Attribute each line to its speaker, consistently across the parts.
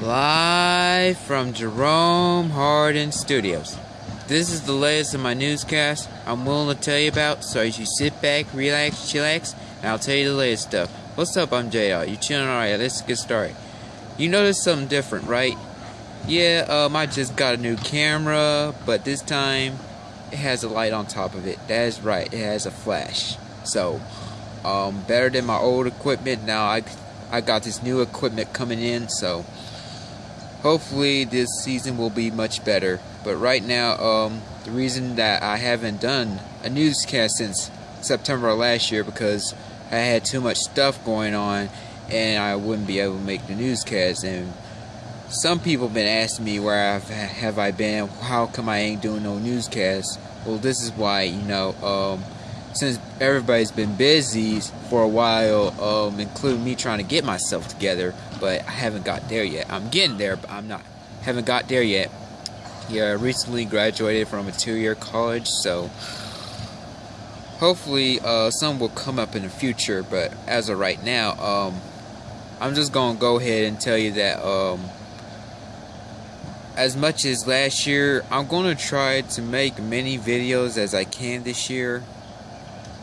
Speaker 1: Live from Jerome Hardin Studios. This is the latest of my newscast I'm willing to tell you about, so as you sit back, relax, chillax, and I'll tell you the latest stuff. What's up, I'm JR. You chilling alright? Let's get started. You noticed something different, right? Yeah, um, I just got a new camera, but this time it has a light on top of it. That is right, it has a flash. So, um, better than my old equipment. Now I, I got this new equipment coming in, so hopefully this season will be much better. But right now, um, the reason that I haven't done a newscast since September last year because I had too much stuff going on and I wouldn't be able to make the newscast. And some people have been asking me where I've, have I been, how come I ain't doing no newscast. Well, this is why, you know, um, since everybody's been busy for a while, um, including me trying to get myself together, but I haven't got there yet. I'm getting there, but I'm not. Haven't got there yet. Yeah, I recently graduated from a two-year college, so hopefully uh, some will come up in the future. But as of right now, um, I'm just gonna go ahead and tell you that um, as much as last year, I'm gonna try to make many videos as I can this year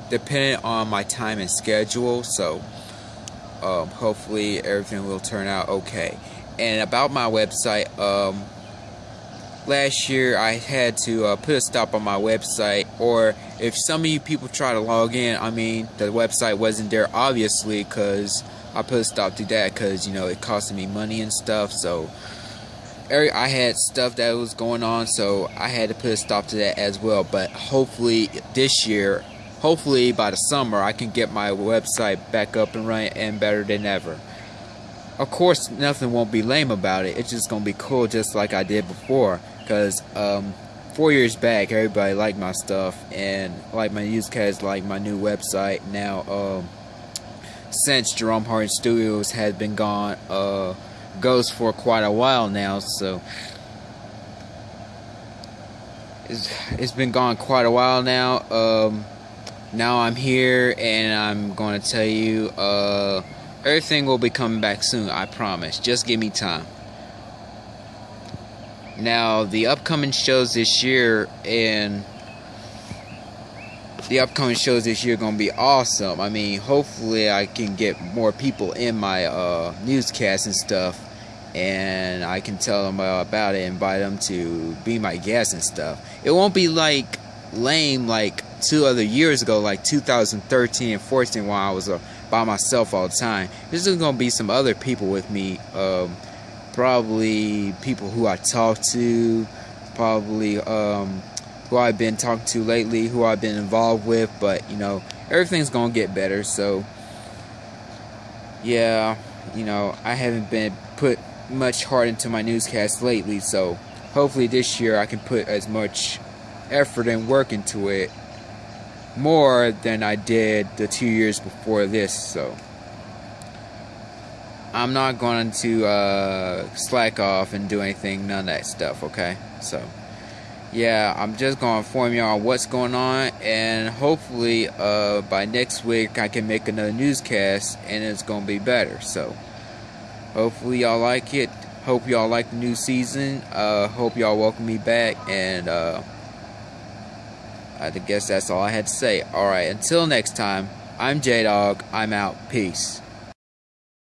Speaker 1: depending on my time and schedule. So um, hopefully everything will turn out okay. And about my website, um, last year I had to uh, put a stop on my website. Or if some of you people try to log in, I mean the website wasn't there obviously because I put a stop to that because you know it costed me money and stuff. So. I had stuff that was going on, so I had to put a stop to that as well. But hopefully, this year hopefully by the summer I can get my website back up and running and better than ever. Of course, nothing won't be lame about it. It's just gonna be cool, just like I did before. Cause um, four years back, everybody liked my stuff and like my newscast, like my new website. Now, um, since Jerome Hardin Studios has been gone, uh, goes for quite a while now, so it's, it's been gone quite a while now. Um, now I'm here and I'm going to tell you uh, everything will be coming back soon, I promise. Just give me time. Now, the upcoming shows this year and the upcoming shows this year are going to be awesome. I mean, hopefully I can get more people in my uh, newscast and stuff and I can tell them about it, invite them to be my guests and stuff. It won't be like lame like two other years ago, like 2013 and 14, while I was uh, by myself all the time. This is gonna be some other people with me, um, probably people who I talk to, probably um, who I've been talking to lately, who I've been involved with. But you know, everything's gonna get better. So yeah, you know, I haven't been put much heart into my newscast lately. So hopefully this year I can put as much effort and work into it more than I did the two years before this. So I'm not going to uh, slack off and do anything, none of that stuff. Okay, so yeah, I'm just going to inform on what's going on, and hopefully uh, by next week I can make another newscast, and it's going to be better. So hopefully y'all like it. Hope y'all like the new season. Uh, hope y'all welcome me back, and uh, I guess that's all I had to say. Alright, until next time, I'm J Dog. I'm out. Peace.